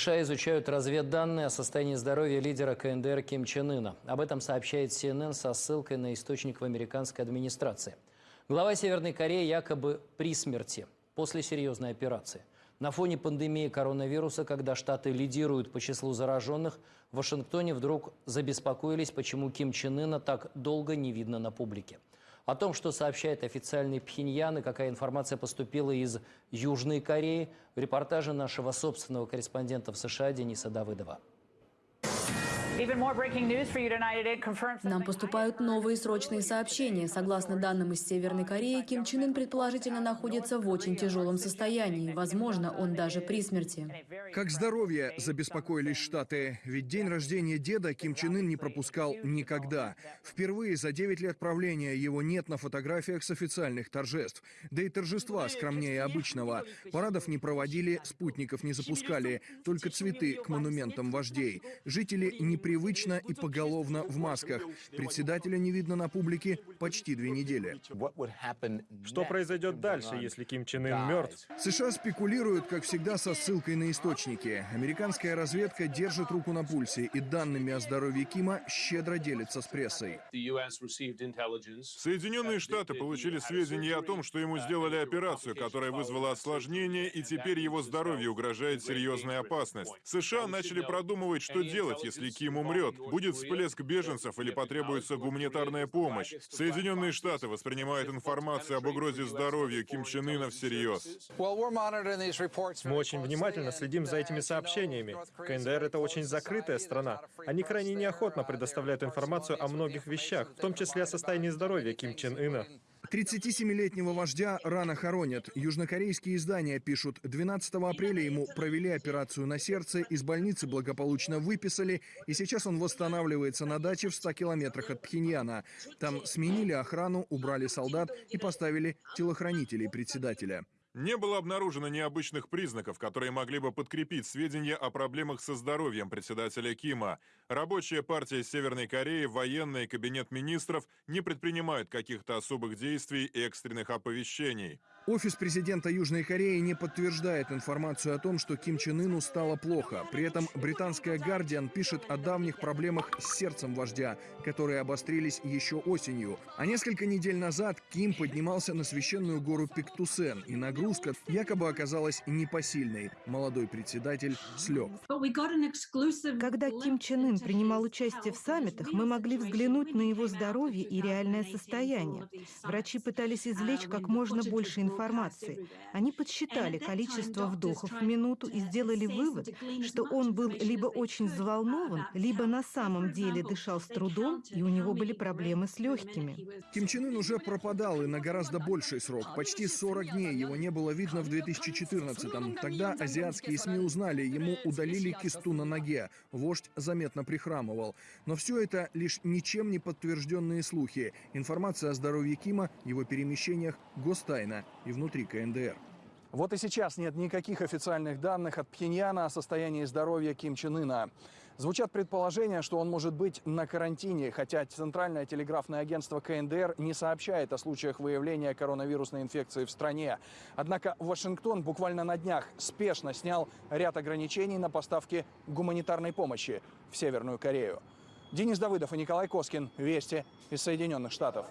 США изучают разведданные о состоянии здоровья лидера КНДР Ким Чен Ына. Об этом сообщает CNN со ссылкой на источник в американской администрации. Глава Северной Кореи якобы при смерти после серьезной операции. На фоне пандемии коронавируса, когда Штаты лидируют по числу зараженных, в Вашингтоне вдруг забеспокоились, почему Ким Чен Ына так долго не видно на публике. О том, что сообщает официальный Пхеньян и какая информация поступила из Южной Кореи, в репортаже нашего собственного корреспондента в США Дениса Давыдова. Нам поступают новые срочные сообщения. Согласно данным из Северной Кореи, Ким Чен Ын предположительно находится в очень тяжелом состоянии. Возможно, он даже при смерти. Как здоровье забеспокоились Штаты. Ведь день рождения деда Ким Чен Ын не пропускал никогда. Впервые за 9 лет правления его нет на фотографиях с официальных торжеств. Да и торжества скромнее обычного. Парадов не проводили, спутников не запускали. Только цветы к монументам вождей. Жители не непривычно и поголовно в масках. Председателя не видно на публике почти две недели. Что произойдет дальше, если Ким Чен Ын мертв? США спекулируют, как всегда, со ссылкой на источники. Американская разведка держит руку на пульсе и данными о здоровье Кима щедро делится с прессой. Соединенные Штаты получили сведения о том, что ему сделали операцию, которая вызвала осложнения, и теперь его здоровью угрожает серьезная опасность. США начали продумывать, что делать, если Ким Ким умрет, будет всплеск беженцев или потребуется гуманитарная помощь. Соединенные Штаты воспринимают информацию об угрозе здоровью Ким Чен Ына всерьез. Мы очень внимательно следим за этими сообщениями. КНДР — это очень закрытая страна. Они крайне неохотно предоставляют информацию о многих вещах, в том числе о состоянии здоровья Ким Чен Ына. 37-летнего вождя рано хоронят. Южнокорейские издания пишут, 12 апреля ему провели операцию на сердце, из больницы благополучно выписали, и сейчас он восстанавливается на даче в 100 километрах от Пхеньяна. Там сменили охрану, убрали солдат и поставили телохранителей председателя. Не было обнаружено необычных признаков, которые могли бы подкрепить сведения о проблемах со здоровьем председателя Кима. Рабочая партия Северной Кореи, военный кабинет министров не предпринимают каких-то особых действий и экстренных оповещений. Офис президента Южной Кореи не подтверждает информацию о том, что Ким Чен Ыну стало плохо. При этом британская «Гардиан» пишет о давних проблемах с сердцем вождя, которые обострились еще осенью. А несколько недель назад Ким поднимался на священную гору Пиктусен и нагрузка якобы оказалась непосильной. Молодой председатель слег. Когда Ким Чен Ын принимал участие в саммитах, мы могли взглянуть на его здоровье и реальное состояние. Врачи пытались извлечь как можно больше информации. Они подсчитали количество вдохов в минуту и сделали вывод, что он был либо очень взволнован, либо на самом деле дышал с трудом, и у него были проблемы с легкими. Ким Чен Ын уже пропадал и на гораздо больший срок. Почти 40 дней его не было видно в 2014-м. Тогда азиатские СМИ узнали, ему удалили кисту на ноге. Вождь заметно прихрамывал. Но все это лишь ничем не подтвержденные слухи. Информация о здоровье Кима, его перемещениях, гостайна и внутри КНДР. Вот и сейчас нет никаких официальных данных от Пхеньяна о состоянии здоровья Ким Чен Ына. Звучат предположения, что он может быть на карантине, хотя Центральное телеграфное агентство КНДР не сообщает о случаях выявления коронавирусной инфекции в стране. Однако Вашингтон буквально на днях спешно снял ряд ограничений на поставки гуманитарной помощи в Северную Корею. Денис Давыдов и Николай Коскин. Вести из Соединенных Штатов.